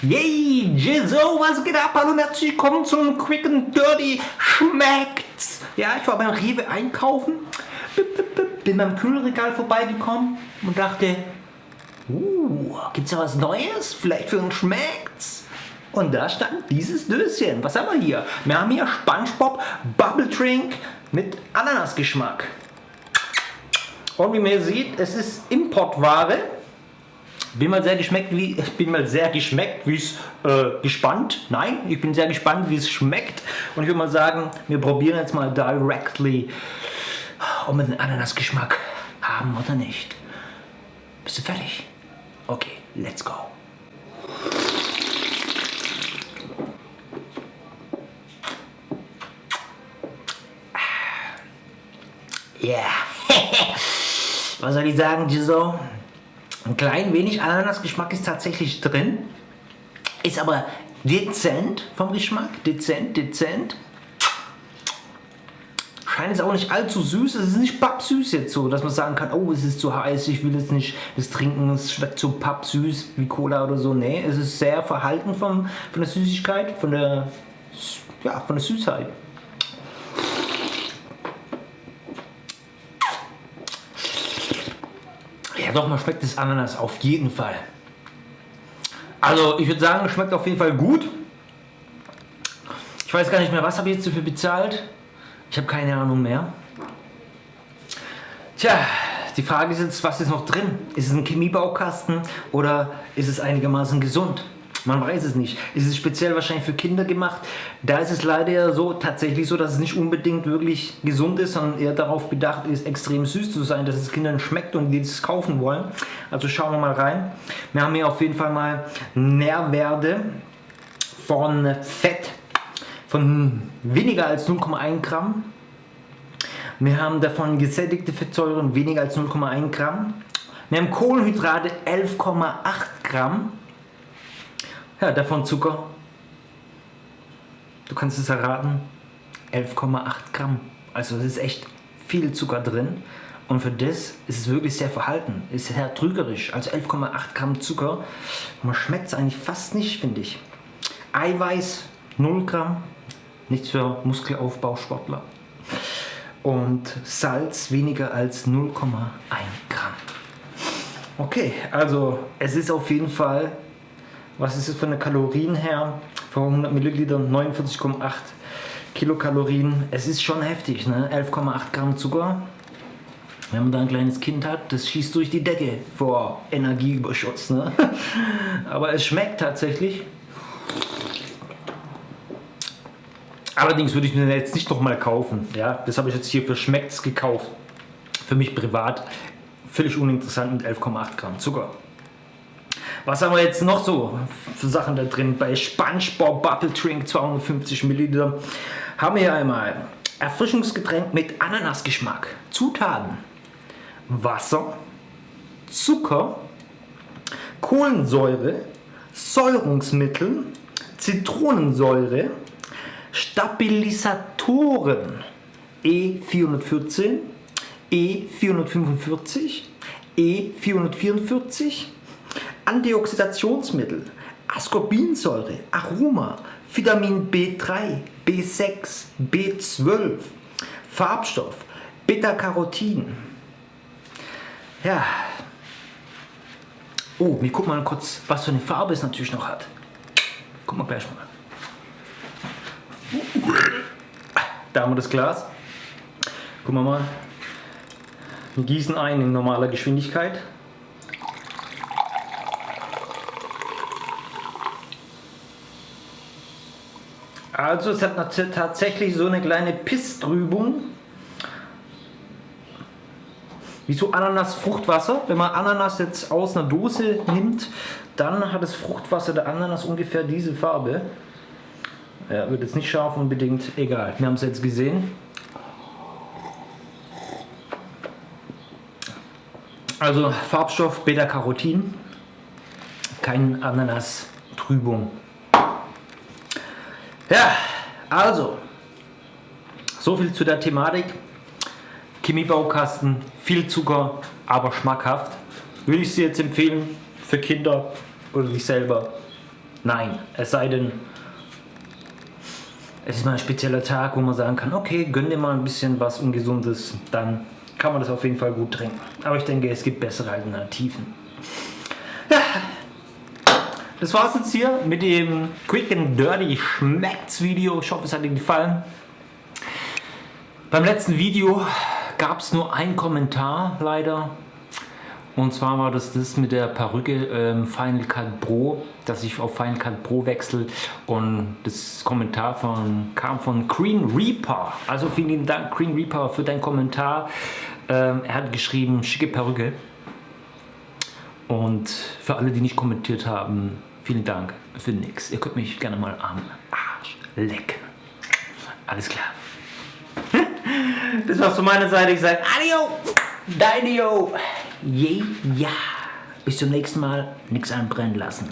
Yay, Jizzo, was geht ab? Hallo und herzlich willkommen zum Quick and Dirty Schmeckt's. Ja, ich war beim Rewe einkaufen, bin beim Kühlregal vorbeigekommen und dachte, uh, gibt's da was Neues? Vielleicht für uns Schmeckt's? Und da stand dieses Döschen. Was haben wir hier? Wir haben hier Spongebob Bubble Drink mit Ananasgeschmack. Und wie man sieht, es ist Importware. Bin mal sehr geschmeckt, wie ich bin mal sehr geschmeckt, wie es äh, gespannt. Nein, ich bin sehr gespannt, wie es schmeckt. Und ich würde mal sagen, wir probieren jetzt mal directly, ob wir den Ananasgeschmack haben oder nicht. Bist du fertig? Okay, let's go. Ja, yeah. was soll ich sagen, Giso? Ein klein wenig Ananasgeschmack ist tatsächlich drin, ist aber dezent vom Geschmack, dezent, dezent. Scheint es auch nicht allzu süß, es ist nicht pappsüß jetzt so, dass man sagen kann, oh es ist zu heiß, ich will jetzt nicht das trinken, es schmeckt so pappsüß wie Cola oder so. Nee, es ist sehr verhalten vom, von der Süßigkeit, von der, ja, von der Süßheit. Ja doch, man schmeckt das Ananas auf jeden Fall. Also ich würde sagen, schmeckt auf jeden Fall gut. Ich weiß gar nicht mehr, was habe ich jetzt dafür bezahlt? Ich habe keine Ahnung mehr. Tja, die Frage ist jetzt, was ist noch drin? Ist es ein Chemiebaukasten oder ist es einigermaßen gesund? Man weiß es nicht. Es ist speziell wahrscheinlich für Kinder gemacht. Da ist es leider so tatsächlich so, dass es nicht unbedingt wirklich gesund ist, sondern eher darauf bedacht ist, extrem süß zu sein, dass es Kindern schmeckt und die es kaufen wollen. Also schauen wir mal rein. Wir haben hier auf jeden Fall mal Nährwerte von Fett von weniger als 0,1 Gramm. Wir haben davon gesättigte Fettsäuren weniger als 0,1 Gramm. Wir haben Kohlenhydrate 11,8 Gramm. Ja, davon Zucker. Du kannst es erraten. 11,8 Gramm. Also es ist echt viel Zucker drin. Und für das ist es wirklich sehr verhalten. Ist sehr trügerisch. Also 11,8 Gramm Zucker. Man schmeckt es eigentlich fast nicht, finde ich. Eiweiß 0 Gramm. Nichts für Muskelaufbausportler. Und Salz weniger als 0,1 Gramm. Okay, also es ist auf jeden Fall was ist es von den Kalorien her? Für 100 Milliliter 49,8 Kilokalorien. Es ist schon heftig, ne? 11,8 Gramm Zucker. Wenn man da ein kleines Kind hat, das schießt durch die Decke vor Energieüberschuss. Ne? Aber es schmeckt tatsächlich. Allerdings würde ich mir jetzt nicht noch mal kaufen. Ja? Das habe ich jetzt hier für Schmeckt's gekauft. Für mich privat völlig uninteressant mit 11,8 Gramm Zucker. Was haben wir jetzt noch so für Sachen da drin? Bei SpongeBob Bubble Drink 250 Milliliter haben wir hier einmal Erfrischungsgetränk mit Ananasgeschmack. Zutaten Wasser, Zucker, Kohlensäure, Säurungsmittel, Zitronensäure, Stabilisatoren E414, E445, E444, Antioxidationsmittel, Ascorbinsäure, Aroma, Vitamin B3, B6, B12, Farbstoff, Beta-Carotin. Ja. Oh, wir gucken mal kurz, was für eine Farbe es natürlich noch hat. Gucken wir gleich mal. Da haben wir das Glas. Gucken wir mal. Wir gießen ein in normaler Geschwindigkeit. Also es hat tatsächlich so eine kleine Pisstrübung. Wie so Ananas-Fruchtwasser. Wenn man Ananas jetzt aus einer Dose nimmt, dann hat das Fruchtwasser der Ananas ungefähr diese Farbe. Ja, wird jetzt nicht scharf unbedingt, egal. Wir haben es jetzt gesehen. Also Farbstoff Beta-Carotin, kein Ananas-Trübung. Ja, also, so viel zu der Thematik. Chemiebaukasten, viel Zucker, aber schmackhaft. Würde ich sie jetzt empfehlen für Kinder oder dich selber? Nein, es sei denn, es ist mal ein spezieller Tag, wo man sagen kann, okay, gönn dir mal ein bisschen was Ungesundes, dann kann man das auf jeden Fall gut trinken. Aber ich denke, es gibt bessere Alternativen. Das war's jetzt hier mit dem Quick and Dirty Schmeckt's Video. Ich hoffe, es hat dir gefallen. Beim letzten Video gab es nur einen Kommentar leider. Und zwar war das das mit der Perücke ähm, Final Cut Pro, dass ich auf Final Cut Pro wechsle. Und das Kommentar von, kam von Green Reaper. Also vielen Dank Green Reaper für deinen Kommentar. Ähm, er hat geschrieben, schicke Perücke. Und für alle, die nicht kommentiert haben, vielen Dank für nix. Ihr könnt mich gerne mal am Arsch lecken. Alles klar. Das war's von meiner Seite. Ich sage Adio, Deinio. Yeah, ja. Bis zum nächsten Mal. Nichts anbrennen lassen.